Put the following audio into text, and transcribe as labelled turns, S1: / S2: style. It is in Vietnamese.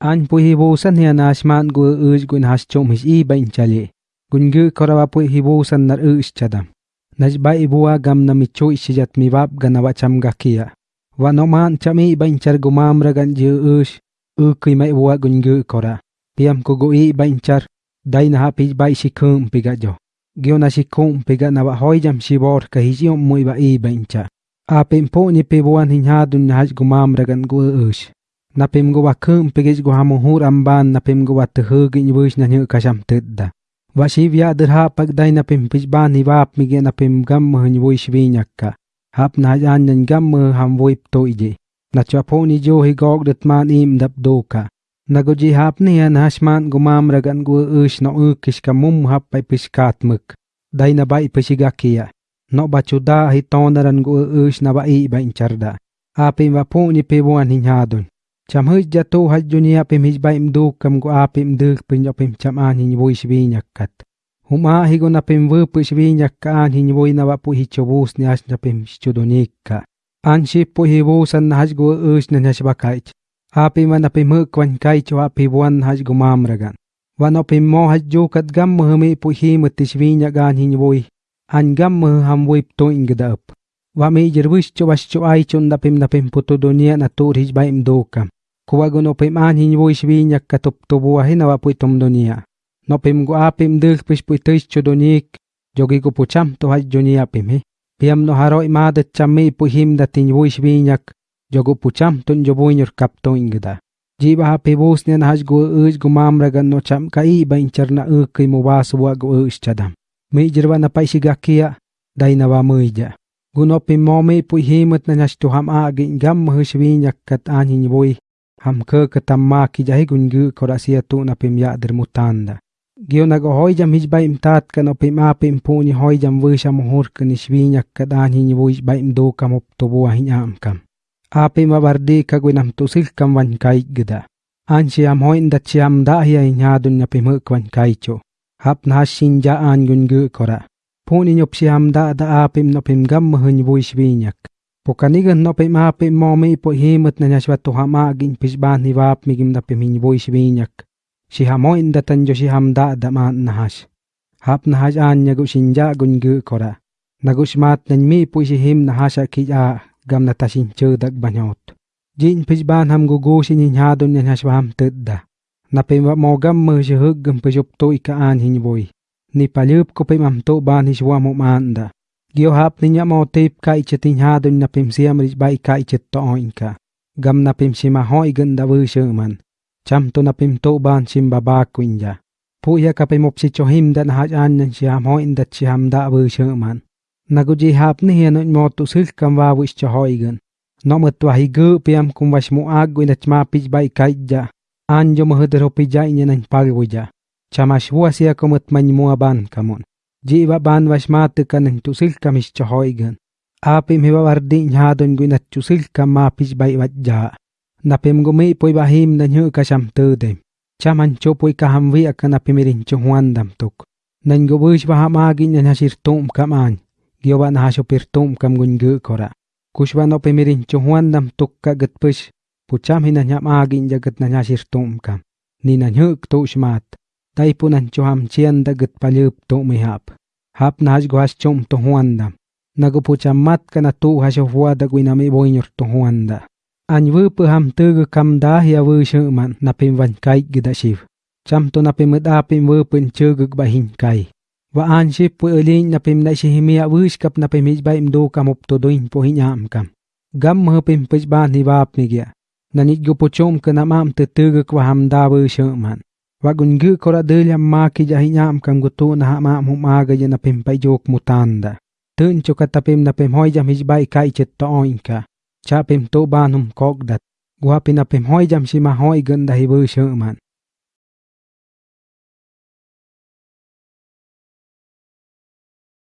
S1: An pu hibusan hiya nashman gu uj gun has chom his i bain chali. Gun gu korawa pu hibusan nar uj chadam. Naj ba ibua gam na micho ishijat mi bab ganawa cham gakia. Wa no man cham i bain char gumam ragan ji uj. U kui mai bua gun gu kora. Piam ku gu i bain char. Dai na hapij bai shikum piga jo. Gyo na shikum piga na wa hoi jam shibor ka hijiom mui ba i bain cha. Apim po ni pibuan hinyadun na haj gumam ragan gu uj. Napim go wakum pegis go hamuhur amban napim go watuhu gin wush na nyu kasham tidda. Washi vya dirha pag dai napim pijban hi wap mige napim gam hun wush vinyakka. Hap na jan nyan gam ham wuip to iji. Na chwa poni jo hi gog dit man im dap doka. Na go ji hap ni an hashman go ragan go ush no ukish ka mum hap pai piskat muk. Dai na bai pishigakia. No bachuda hi tonaran go ush na bai ba incharda. Apim wa poni pibuan hinyadun. Cham hơi ja to ha junia pem his baim du kam go apim du pin jo pem cham an hin voi shvi nyakat huma hi go na pem vu pu shvi nyakka an hin voi na wa pu hi chobus ni as na pem chudonika an shi pu hi vu san na has go us na nas bakaich apim na pem hu kwan kai cho api wan has go mam ragan wa no pem mo hát, jo kat gam mu mi pu hi mu ti shvi nyagan hin vui, an gam mu ham voi to ingda up wa mi jerwish cho was cho ai chon na pem na pem puto dunia na tur his baim kuwago itom dunia. No pim toptobo ahina wapuitom pish pu go apem dunik, jogi donik, pu cham to hajonia pime. Piam no haro imadet chamme puhim datin voishvi nyak, yogo pucham ton kap to ingda. Jiba hape bosnian haj go uj gumam ragan no cham ka i ba inchar na uk ki mu ukai wa gu uj chadam. Mi jirwa na paishigakia, dainawa muija. Gunopim pu himut na nyash tuham agin gam mahushvi nyakkat anhin voih. An ham ke ketamma ki jahi gungu korasia tu na pim ya der mutanda gio na go hoi jam hijba baim tat ka no pim a pim puni hoi jam vusha sham hur ni shvinya ka dan hi ni vu baim do kam op to bu hi am kam. A pim bardi ka gu tu sil kam wan kai gida an shi am hoi nda chi am da hi ai nya dun nya pim hu kwan kai cho. Hap na shin ja an gungu kora puni nyop si am da da a im no pim gam hu ni shvinyak Pokanigan no pe ma pe mo me po himat na nyashwa to hama gin pisban ni wap migim na pe min boy shvinyak. Si hamo inda tan jo si hamda da ma nahash. Hap nahash an nyagu shinja gun gu kora. Nagus mat nan mi po si him nahasha ki a gam na tashin chudak banyot. Jin pisban ham gugu si ninyadon na nyashwa ham tudda. Na pe mo gam mo si hug gam pisup to ika an hin boy. Ni palyup ko pe mam to ban hiswa mo maanda. Giohap linya mo tape ka ichetinha dun na pimsiam rich ba ika ichettoin ka. Gam na pimsima ho igan da man. Cham to na pimto ban sim babak winja. Puya ka pimop si chohim dan hajan nan siyam ho in dat siyam da man. Nagujihap ni hianun mo tusil kam wa wish chohoigan. No matwahigu piam kum washmu agu in at mapich ba ikaidja. Anjo mahudropija inyan ang pagwija. Chamashwa siya kumutmanymuaban kamon. Jiba ban was mate kan tusil kamis chohoigan apim hiba wardi nyadon guinat tusil kam mapis bai wajja napim gumi poi bahim na nyu kasam tude chaman cho poi kaham wi akan apimirin chuhuan dam tuk. Nan go bush ba hamagi nya hasir tum kaman gioba na haso pir tum kam gun gu kora. Kushba no pimirin chuhuan dam tuk ka gat push pucham hina nyam agi jagat na hasir tum kam. Ni na nyu tu shmat tai punan chuham chian da gut palyup to mi hap. Hap na has gwas chom to huanda nago pucha mat kana tu has hua da guina mi boinyor to huanda an vu pu ham tu gu kam da ya wu shu man na pim van kai gida shiv. Cham to na pim da pim wu pun chu gu ba hin kai. Wa an e shi pu elin na pim na shi himia sh skap na pim hij ba im do kam up to doin po hin am kam. Gam ma pim pich ba ni ba ap mi gya na nit gu pu chom kana mam te tu gu kwa ham da wu shu man. Wagungu kora dulia maki jahi nyam kang gutu na ha ma mu ma jok mutanda. Tun chuka ta pem na pem hoi jam hij bai kai chet to oinka. Cha pem to banum kok dat. Gua pina pem hoi jam shima hoi ganda hi bu shuman.